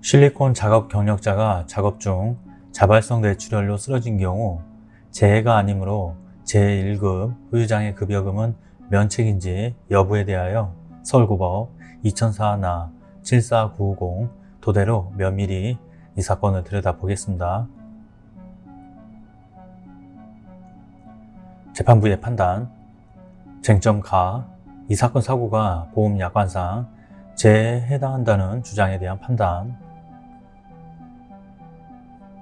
실리콘 작업 경력자가 작업 중 자발성 뇌출혈로 쓰러진 경우 재해가 아니므로 제1급 후유장애 급여금은 면책인지 여부에 대하여 서울고법 2004나 74950 도대로 면밀히 이 사건을 들여다보겠습니다. 재판부의 판단 쟁점 가, 이 사건 사고가 보험약관상 재해에 해당한다는 주장에 대한 판단.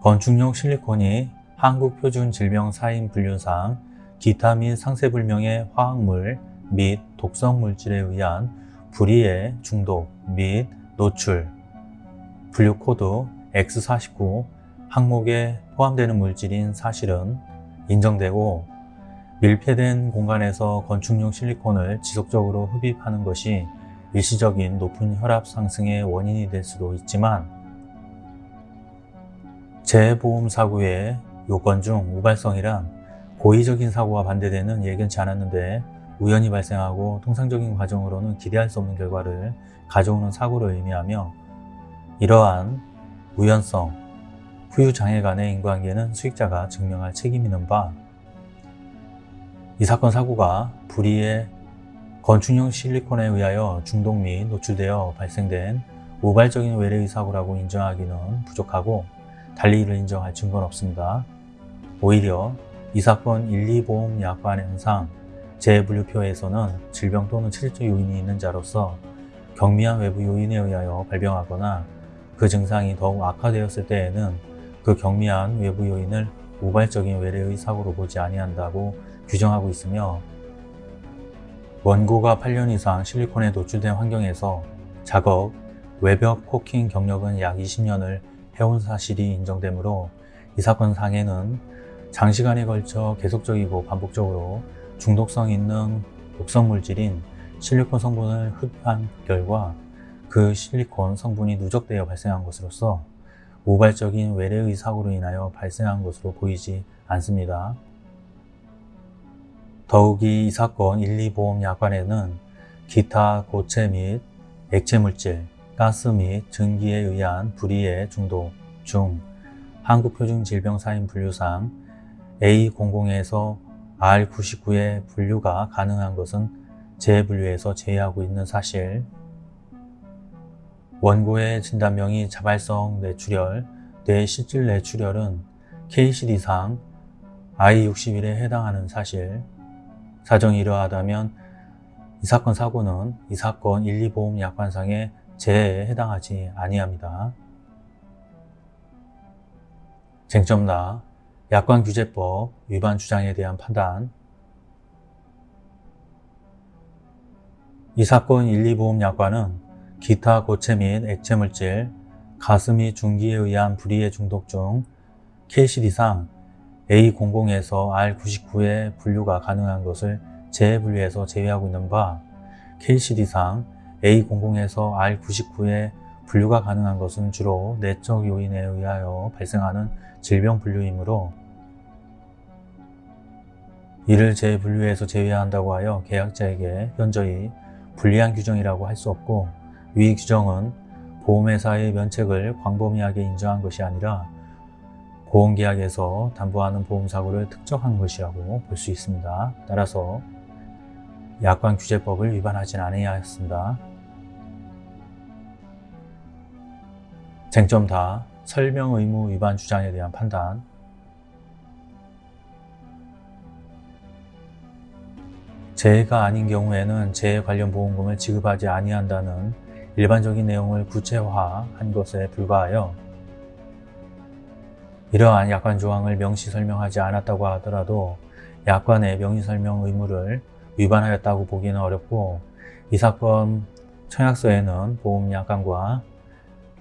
건축용 실리콘이 한국표준 질병 사인 분류상 기타 및 상세불명의 화학물 및 독성물질에 의한 불이해 중독 및 노출 분류코드 X49 항목에 포함되는 물질인 사실은 인정되고 밀폐된 공간에서 건축용 실리콘을 지속적으로 흡입하는 것이 일시적인 높은 혈압 상승의 원인이 될 수도 있지만 재보험 사고의 요건 중 우발성이란 고의적인 사고와 반대되는 예견치 않았는데 우연히 발생하고 통상적인 과정으로는 기대할 수 없는 결과를 가져오는 사고를 의미하며 이러한 우연성, 후유 장애 간의 인과관계는 수익자가 증명할 책임이 있는 바 이 사건 사고가 불의의 건축용 실리콘에 의하여 중독 및 노출되어 발생된 우발적인 외래의 사고라고 인정하기는 부족하고 달리 이를 인정할 증거는 없습니다. 오히려 이 사건 1, 2보험 약관상 재분류표에서는 질병 또는 체질적 요인이 있는 자로서 경미한 외부 요인에 의하여 발병하거나 그 증상이 더욱 악화되었을 때에는 그 경미한 외부 요인을 우발적인 외래의 사고로 보지 아니한다고 규정하고 있으며 원고가 8년 이상 실리콘에 노출된 환경에서 작업, 외벽 코킹 경력은 약 20년을 해온 사실이 인정되므로 이 사건 상해는 장시간에 걸쳐 계속적이고 반복적으로 중독성 있는 독성 물질인 실리콘 성분을 흡입한 결과 그 실리콘 성분이 누적되어 발생한 것으로서 우발적인 외래의 사고로 인하여 발생한 것으로 보이지 않습니다. 더욱이 이 사건 1, 2보험 약관에는 기타 고체 및 액체 물질, 가스 및 전기에 의한 불이해 중독 중 한국표준질병사인 분류상 A00에서 R99의 분류가 가능한 것은 재분류에서 제외하고 있는 사실. 원고의 진단명이 자발성 뇌출혈, 뇌실질 뇌출혈은 KCD상 I61에 해당하는 사실 사정이 이러하다면 이 사건 사고는 이 사건 1, 2보험 약관상의 재해에 해당하지 아니합니다. 쟁점나 약관규제법 위반 주장에 대한 판단 이 사건 1, 2보험 약관은 기타 고체 및 액체물질, 및 중기에 의한 불이해 중독 중 KCD상 A00에서 R99의 분류가 가능한 것을 재분류에서 제외하고 있는 바 KCD상 A00에서 R99의 분류가 가능한 것은 주로 내적 요인에 의하여 발생하는 질병 분류이므로 이를 재분류에서 제외한다고 하여 계약자에게 현저히 불리한 규정이라고 할 수 없고 위 규정은 보험회사의 면책을 광범위하게 인정한 것이 아니라 보험계약에서 담보하는 보험사고를 특정한 것이라고 볼 수 있습니다. 따라서 약관 규제법을 위반하진 않아야 했습니다. 쟁점 다 설명 의무 위반 주장에 대한 판단 재해가 아닌 경우에는 재해 관련 보험금을 지급하지 아니한다는 일반적인 내용을 구체화한 것에 불과하여 이러한 약관 조항을 명시 설명하지 않았다고 하더라도 약관의 명의 설명 의무를 위반하였다고 보기는 어렵고 이 사건 청약서에는 보험약관과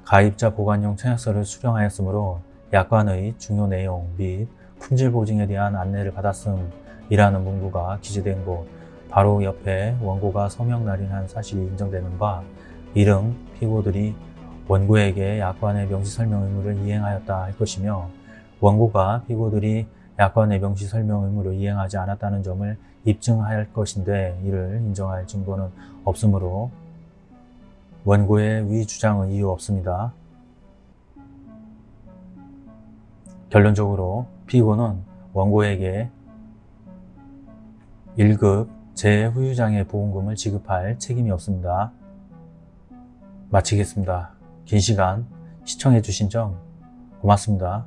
가입자 보관용 청약서를 수령하였으므로 약관의 중요 내용 및 품질 보증에 대한 안내를 받았음이라는 문구가 기재된 곳 바로 옆에 원고가 서명 날인한 사실이 인정되는 바 이름 피고들이 원고에게 약관의 명시 설명 의무를 이행하였다 할 것이며 원고가 피고들이 약관의 명시 설명 의무를 이행하지 않았다는 점을 입증할 것인데 이를 인정할 증거는 없으므로 원고의 위 주장은 이유 없습니다. 결론적으로 피고는 원고에게 1급 재후유장애 보험금을 지급할 책임이 없습니다. 마치겠습니다. 긴 시간 시청해 주신 점 고맙습니다.